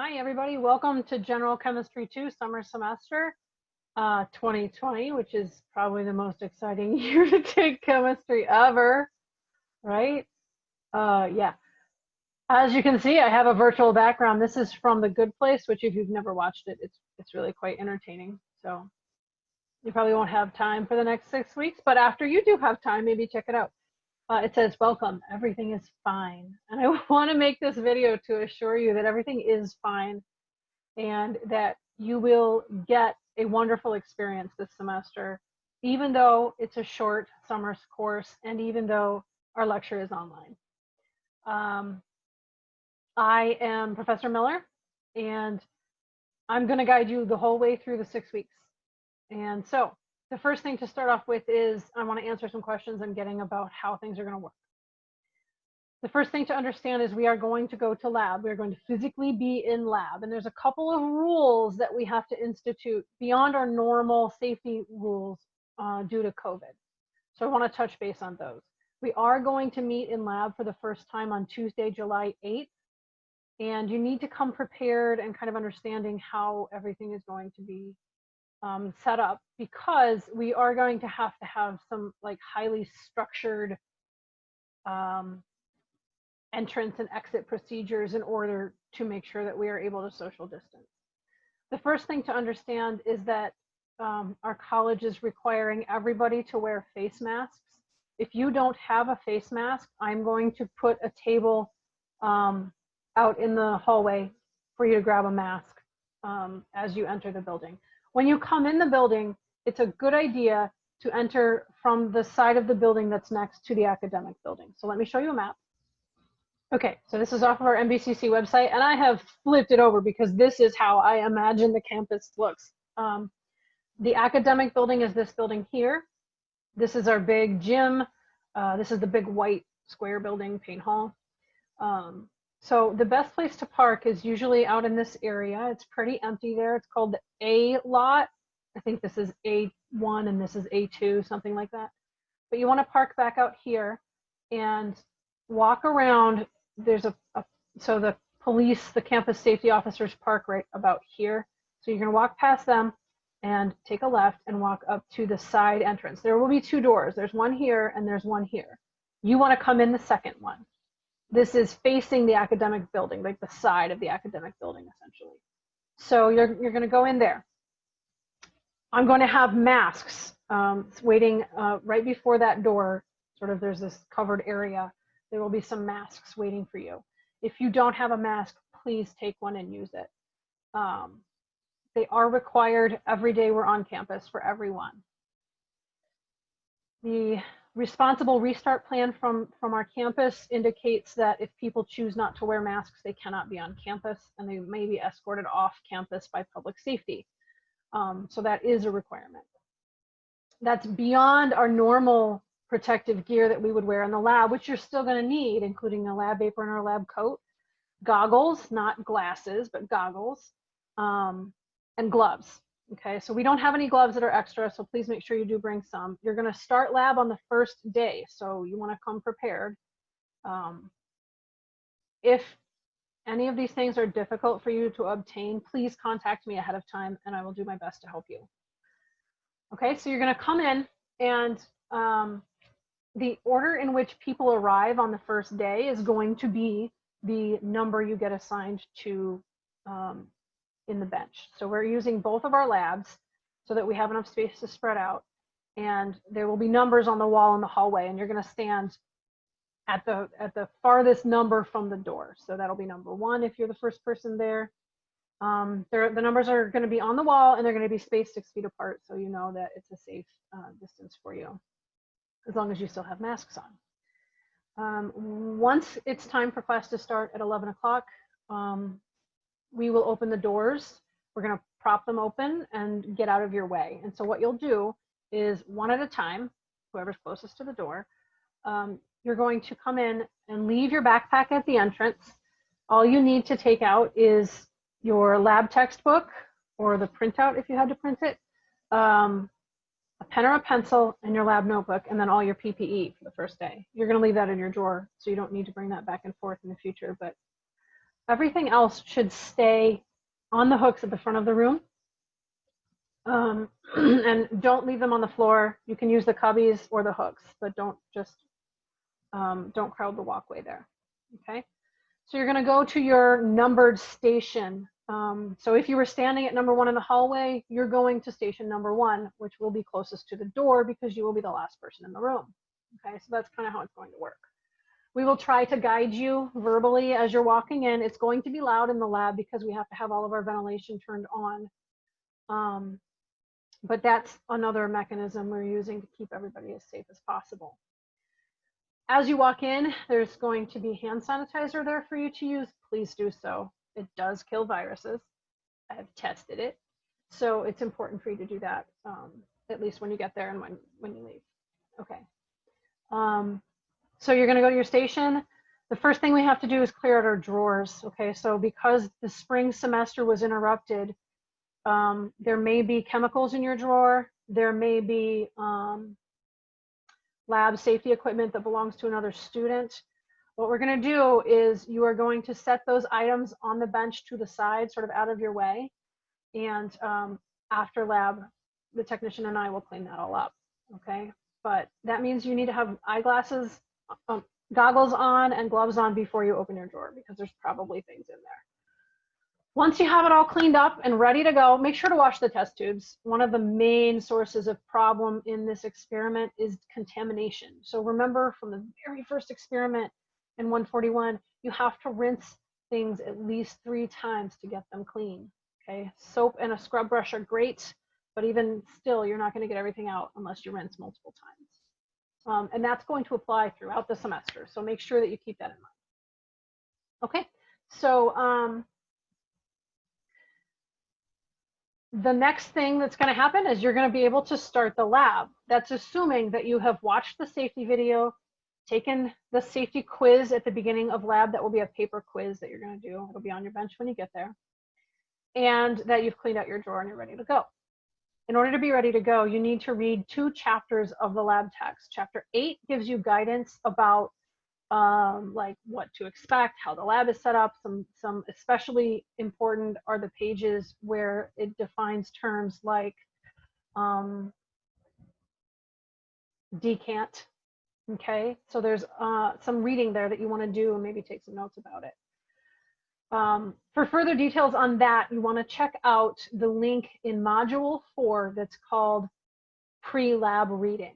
Hi, everybody. Welcome to General Chemistry 2 summer semester uh, 2020, which is probably the most exciting year to take chemistry ever, right? Uh, yeah. As you can see, I have a virtual background. This is from The Good Place, which if you've never watched it, it's, it's really quite entertaining. So you probably won't have time for the next six weeks, but after you do have time, maybe check it out. Uh, it says, welcome, everything is fine. And I want to make this video to assure you that everything is fine and that you will get a wonderful experience this semester, even though it's a short summer course and even though our lecture is online. Um, I am Professor Miller and I'm going to guide you the whole way through the six weeks. And so the first thing to start off with is I want to answer some questions I'm getting about how things are going to work. The first thing to understand is we are going to go to lab. We're going to physically be in lab. And there's a couple of rules that we have to institute beyond our normal safety rules uh, due to COVID. So I want to touch base on those. We are going to meet in lab for the first time on Tuesday, July 8th. And you need to come prepared and kind of understanding how everything is going to be um, set up because we are going to have to have some like highly structured um, entrance and exit procedures in order to make sure that we are able to social distance. The first thing to understand is that um, our college is requiring everybody to wear face masks. If you don't have a face mask, I'm going to put a table um, out in the hallway for you to grab a mask um, as you enter the building. When you come in the building, it's a good idea to enter from the side of the building that's next to the academic building. So let me show you a map. Okay, so this is off of our NVCC website, and I have flipped it over because this is how I imagine the campus looks. Um, the academic building is this building here. This is our big gym. Uh, this is the big white square building, Payne Hall. Um, so the best place to park is usually out in this area. It's pretty empty there. It's called the A lot. I think this is A1 and this is A2, something like that. But you want to park back out here and walk around. There's a, a so the police, the campus safety officers park right about here. So you're going to walk past them and take a left and walk up to the side entrance. There will be two doors. There's one here and there's one here. You want to come in the second one this is facing the academic building, like the side of the academic building, essentially. So you're, you're going to go in there. I'm going to have masks um, waiting uh, right before that door. Sort of there's this covered area. There will be some masks waiting for you. If you don't have a mask, please take one and use it. Um, they are required every day we're on campus for everyone. The responsible restart plan from, from our campus indicates that if people choose not to wear masks, they cannot be on campus and they may be escorted off campus by public safety. Um, so that is a requirement. That's beyond our normal protective gear that we would wear in the lab, which you're still gonna need, including a lab apron or lab coat, goggles, not glasses, but goggles, um, and gloves. Okay, so we don't have any gloves that are extra, so please make sure you do bring some. You're gonna start lab on the first day, so you wanna come prepared. Um, if any of these things are difficult for you to obtain, please contact me ahead of time and I will do my best to help you. Okay, so you're gonna come in and um, the order in which people arrive on the first day is going to be the number you get assigned to um, in the bench. So we're using both of our labs so that we have enough space to spread out. And there will be numbers on the wall in the hallway and you're gonna stand at the at the farthest number from the door. So that'll be number one if you're the first person there. Um, there the numbers are gonna be on the wall and they're gonna be spaced six feet apart so you know that it's a safe uh, distance for you, as long as you still have masks on. Um, once it's time for class to start at 11 o'clock, um, we will open the doors. We're going to prop them open and get out of your way. And so what you'll do is one at a time, whoever's closest to the door, um, you're going to come in and leave your backpack at the entrance. All you need to take out is your lab textbook or the printout if you had to print it, um, a pen or a pencil, and your lab notebook, and then all your PPE for the first day. You're going to leave that in your drawer, so you don't need to bring that back and forth in the future. But everything else should stay on the hooks at the front of the room. Um, and don't leave them on the floor. You can use the cubbies or the hooks, but don't just, um, don't crowd the walkway there, okay? So you're gonna go to your numbered station. Um, so if you were standing at number one in the hallway, you're going to station number one, which will be closest to the door because you will be the last person in the room. Okay, so that's kind of how it's going to work. We will try to guide you verbally as you're walking in. It's going to be loud in the lab because we have to have all of our ventilation turned on. Um, but that's another mechanism we're using to keep everybody as safe as possible. As you walk in, there's going to be hand sanitizer there for you to use. Please do so. It does kill viruses. I have tested it. So it's important for you to do that, um, at least when you get there and when, when you leave. Okay. Um, so you're gonna go to your station. The first thing we have to do is clear out our drawers. Okay, so because the spring semester was interrupted, um, there may be chemicals in your drawer. There may be um, lab safety equipment that belongs to another student. What we're gonna do is you are going to set those items on the bench to the side, sort of out of your way. And um, after lab, the technician and I will clean that all up, okay? But that means you need to have eyeglasses, um, goggles on and gloves on before you open your drawer because there's probably things in there. Once you have it all cleaned up and ready to go, make sure to wash the test tubes. One of the main sources of problem in this experiment is contamination. So remember from the very first experiment in 141, you have to rinse things at least three times to get them clean. Okay, soap and a scrub brush are great, but even still, you're not gonna get everything out unless you rinse multiple times. Um, and that's going to apply throughout the semester. So make sure that you keep that in mind. Okay, so um, the next thing that's going to happen is you're going to be able to start the lab. That's assuming that you have watched the safety video, taken the safety quiz at the beginning of lab. That will be a paper quiz that you're going to do. It'll be on your bench when you get there. And that you've cleaned out your drawer and you're ready to go. In order to be ready to go, you need to read two chapters of the lab text. Chapter eight gives you guidance about um, like what to expect, how the lab is set up. Some, some especially important are the pages where it defines terms like um, decant. Okay, so there's uh, some reading there that you want to do and maybe take some notes about it. Um, for further details on that, you want to check out the link in module four that's called pre-lab reading.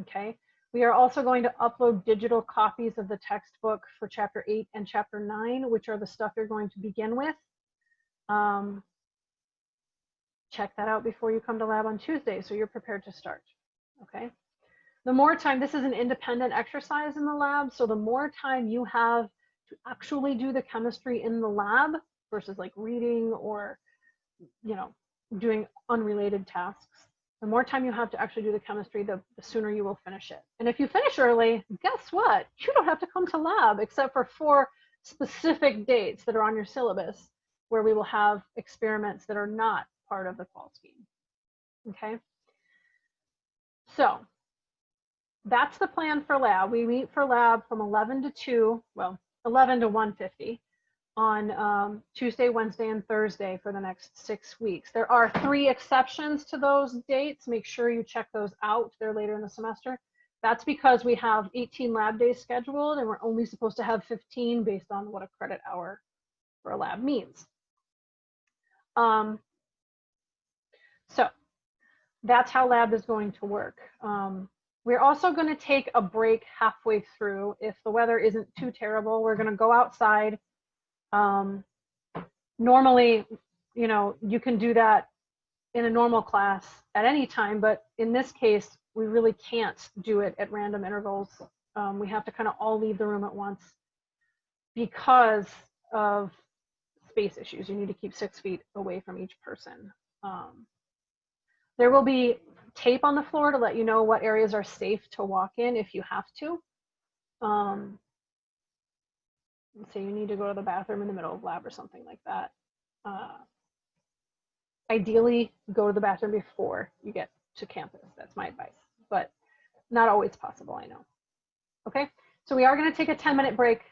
Okay, we are also going to upload digital copies of the textbook for chapter eight and chapter nine, which are the stuff you're going to begin with. Um, check that out before you come to lab on Tuesday so you're prepared to start, okay? The more time, this is an independent exercise in the lab, so the more time you have to actually do the chemistry in the lab versus like reading or, you know, doing unrelated tasks, the more time you have to actually do the chemistry, the, the, sooner you will finish it. And if you finish early, guess what? You don't have to come to lab except for four specific dates that are on your syllabus where we will have experiments that are not part of the qual scheme. Okay. So that's the plan for lab. We meet for lab from 11 to 2, well, 11 to 150 on um, Tuesday, Wednesday, and Thursday for the next six weeks. There are three exceptions to those dates. Make sure you check those out. They're later in the semester. That's because we have 18 lab days scheduled and we're only supposed to have 15 based on what a credit hour for a lab means. Um, so that's how lab is going to work. Um, we're also going to take a break halfway through. If the weather isn't too terrible, we're going to go outside um, normally, you know, you can do that in a normal class at any time, but in this case, we really can't do it at random intervals. Um, we have to kind of all leave the room at once because of space issues. You need to keep six feet away from each person. Um, there will be tape on the floor to let you know what areas are safe to walk in if you have to. Um, say you need to go to the bathroom in the middle of lab or something like that. Uh, ideally, go to the bathroom before you get to campus. That's my advice, but not always possible, I know. Okay, so we are gonna take a 10 minute break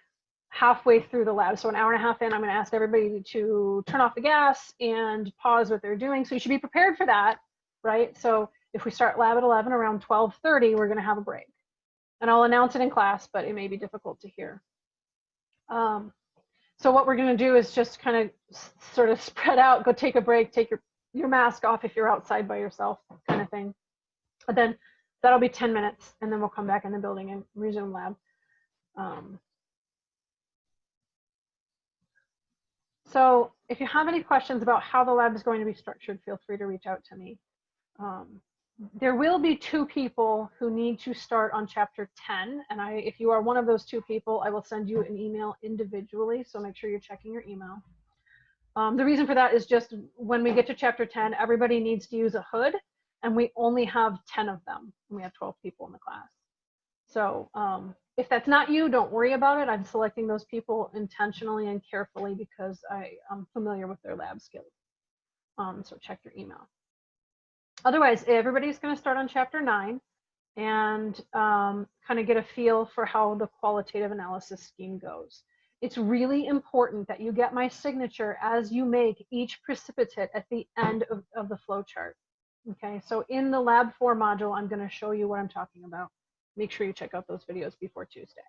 halfway through the lab. So an hour and a half in, I'm going to ask everybody to turn off the gas and pause what they're doing. So you should be prepared for that, right? So if we start lab at 11, around 12.30, we're going to have a break. And I'll announce it in class, but it may be difficult to hear. Um, so what we're going to do is just kind of sort of spread out, go take a break, take your, your mask off if you're outside by yourself kind of thing. But then that'll be 10 minutes and then we'll come back in the building and resume lab. Um, so if you have any questions about how the lab is going to be structured, feel free to reach out to me. Um, there will be two people who need to start on chapter 10 and I if you are one of those two people I will send you an email individually so make sure you're checking your email. Um, the reason for that is just when we get to chapter 10 everybody needs to use a hood and we only have 10 of them. We have 12 people in the class. So um, if that's not you don't worry about it. I'm selecting those people intentionally and carefully because I am familiar with their lab skills. Um, so check your email otherwise, everybody's going to start on chapter nine and um, kind of get a feel for how the qualitative analysis scheme goes. It's really important that you get my signature as you make each precipitate at the end of, of the flow chart. Okay, so in the lab four module, I'm going to show you what I'm talking about. Make sure you check out those videos before Tuesday.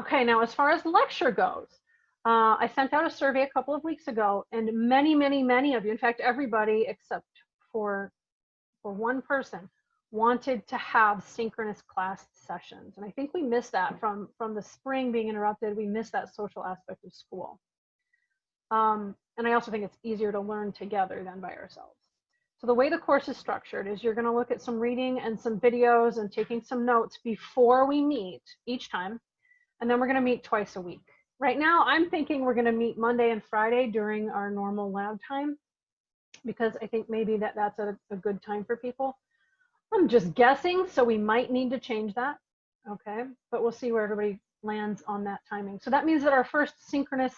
Okay, now as far as lecture goes, uh, I sent out a survey a couple of weeks ago, and many, many, many of you, in fact, everybody except for for one person wanted to have synchronous class sessions. And i think we missed that from from the spring being interrupted we missed that social aspect of school. Um, and i also think it's easier to learn together than by ourselves. So the way the course is structured is you're going to look at some reading and some videos and taking some notes before we meet each time. And then we're going to meet twice a week. Right now i'm thinking we're going to meet monday and friday during our normal lab time because I think maybe that that's a, a good time for people. I'm just guessing, so we might need to change that. Okay, but we'll see where everybody lands on that timing. So that means that our first synchronous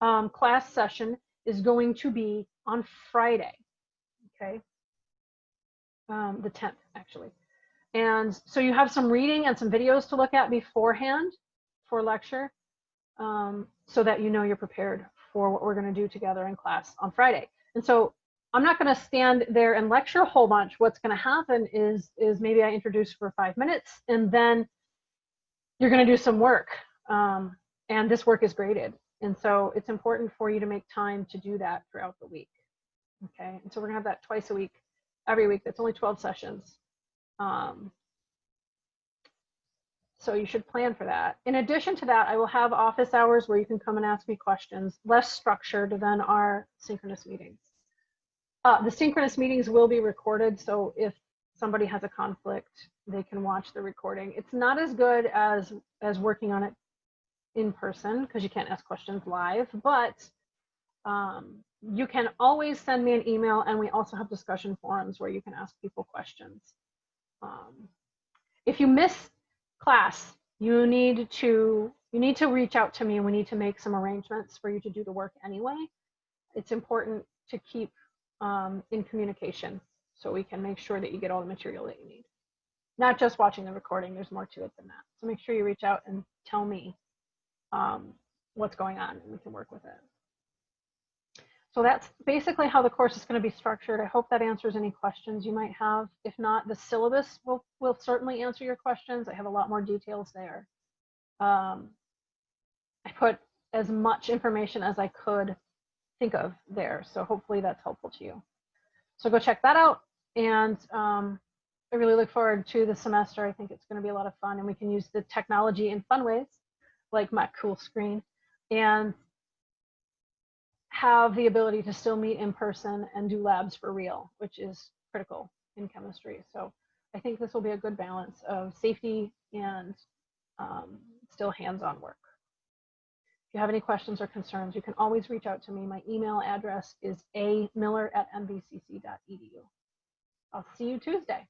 um, class session is going to be on Friday. Okay, um, the 10th actually. And so you have some reading and some videos to look at beforehand for lecture um, so that you know you're prepared for what we're going to do together in class on Friday. And so I'm not going to stand there and lecture a whole bunch. What's going to happen is, is maybe I introduce for five minutes and then you're going to do some work. Um, and this work is graded. And so it's important for you to make time to do that throughout the week. Okay. And so we're going to have that twice a week, every week. That's only 12 sessions. Um, so you should plan for that. In addition to that, I will have office hours where you can come and ask me questions, less structured than our synchronous meetings. Uh, the synchronous meetings will be recorded, so if somebody has a conflict, they can watch the recording. It's not as good as as working on it in person because you can't ask questions live, but um, you can always send me an email, and we also have discussion forums where you can ask people questions. Um, if you miss class, you need to you need to reach out to me, and we need to make some arrangements for you to do the work anyway. It's important to keep um, in communication so we can make sure that you get all the material that you need. Not just watching the recording, there's more to it than that. So make sure you reach out and tell me um, what's going on and we can work with it. So that's basically how the course is going to be structured. I hope that answers any questions you might have. If not, the syllabus will, will certainly answer your questions. I have a lot more details there. Um, I put as much information as I could think of there. So hopefully that's helpful to you. So go check that out. And um, I really look forward to the semester. I think it's going to be a lot of fun and we can use the technology in fun ways, like my cool screen, and have the ability to still meet in person and do labs for real, which is critical in chemistry. So I think this will be a good balance of safety and um, still hands-on work you have any questions or concerns, you can always reach out to me. My email address is a miller at nvcc.edu. I'll see you Tuesday.